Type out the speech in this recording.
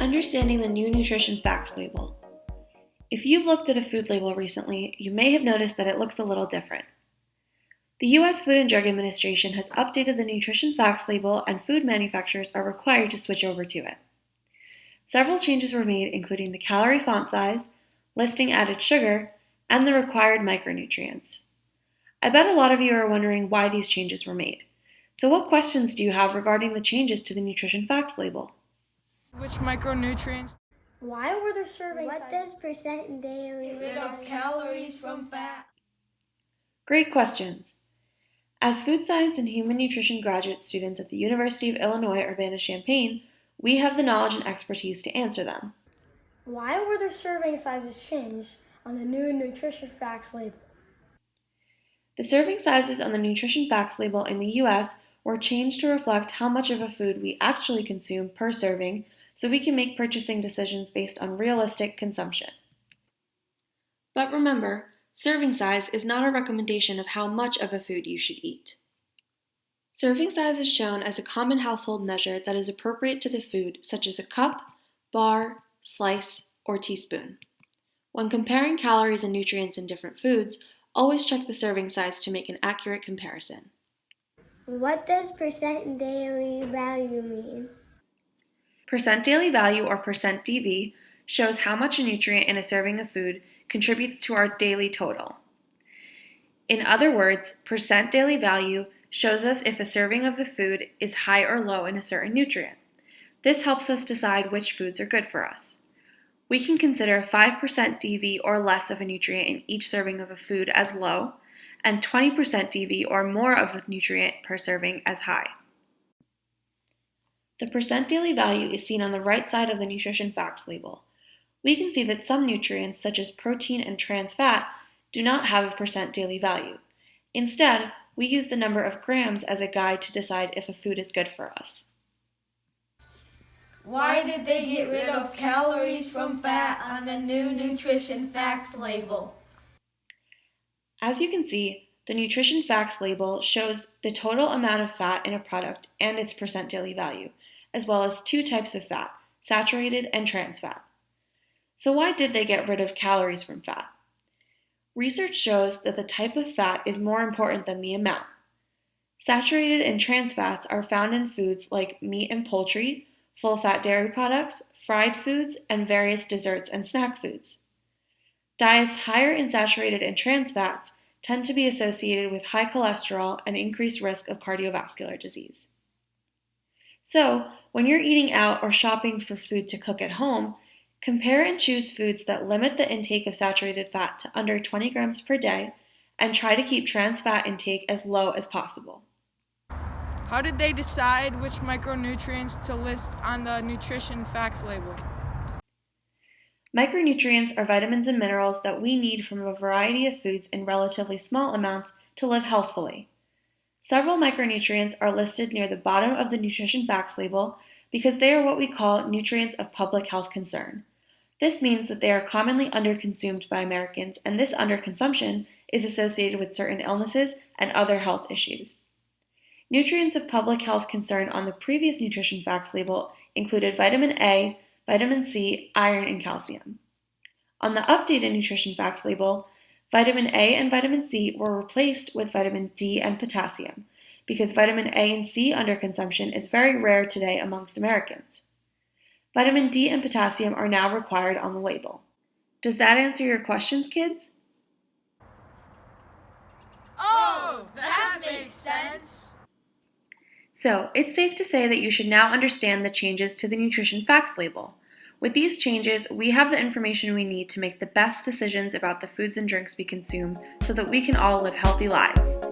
Understanding the new nutrition facts label. If you've looked at a food label recently, you may have noticed that it looks a little different. The U.S. Food and Drug Administration has updated the nutrition facts label, and food manufacturers are required to switch over to it. Several changes were made, including the calorie font size, listing added sugar, and the required micronutrients. I bet a lot of you are wondering why these changes were made. So, what questions do you have regarding the changes to the nutrition facts label? Which micronutrients? Why were there serving sizes? What sizes? does percent daily Rid of calories from fat. Great questions. As food science and human nutrition graduate students at the University of Illinois Urbana-Champaign, we have the knowledge and expertise to answer them. Why were the serving sizes changed on the new nutrition facts label? The serving sizes on the nutrition facts label in the US were changed to reflect how much of a food we actually consume per serving so we can make purchasing decisions based on realistic consumption. But remember, serving size is not a recommendation of how much of a food you should eat. Serving size is shown as a common household measure that is appropriate to the food, such as a cup, bar, slice, or teaspoon. When comparing calories and nutrients in different foods, always check the serving size to make an accurate comparison. What does percent daily value mean? Percent daily value, or percent DV, shows how much a nutrient in a serving of food contributes to our daily total. In other words, percent daily value shows us if a serving of the food is high or low in a certain nutrient. This helps us decide which foods are good for us. We can consider 5% DV or less of a nutrient in each serving of a food as low, and 20% DV or more of a nutrient per serving as high. The percent daily value is seen on the right side of the nutrition facts label. We can see that some nutrients, such as protein and trans fat, do not have a percent daily value. Instead, we use the number of grams as a guide to decide if a food is good for us. Why did they get rid of calories from fat on the new nutrition facts label? As you can see, the nutrition facts label shows the total amount of fat in a product and its percent daily value, as well as two types of fat, saturated and trans fat. So why did they get rid of calories from fat? Research shows that the type of fat is more important than the amount. Saturated and trans fats are found in foods like meat and poultry, full fat dairy products, fried foods, and various desserts and snack foods. Diets higher in saturated and trans fats tend to be associated with high cholesterol and increased risk of cardiovascular disease. So, when you're eating out or shopping for food to cook at home, compare and choose foods that limit the intake of saturated fat to under 20 grams per day and try to keep trans fat intake as low as possible. How did they decide which micronutrients to list on the nutrition facts label? Micronutrients are vitamins and minerals that we need from a variety of foods in relatively small amounts to live healthfully. Several micronutrients are listed near the bottom of the nutrition facts label because they are what we call nutrients of public health concern. This means that they are commonly underconsumed by Americans, and this underconsumption is associated with certain illnesses and other health issues. Nutrients of public health concern on the previous nutrition facts label included vitamin A, vitamin C, iron, and calcium. On the updated nutrition facts label, vitamin A and vitamin C were replaced with vitamin D and potassium because vitamin A and C underconsumption is very rare today amongst Americans. Vitamin D and potassium are now required on the label. Does that answer your questions, kids? Oh, that makes sense. So, it's safe to say that you should now understand the changes to the nutrition facts label. With these changes, we have the information we need to make the best decisions about the foods and drinks we consume so that we can all live healthy lives.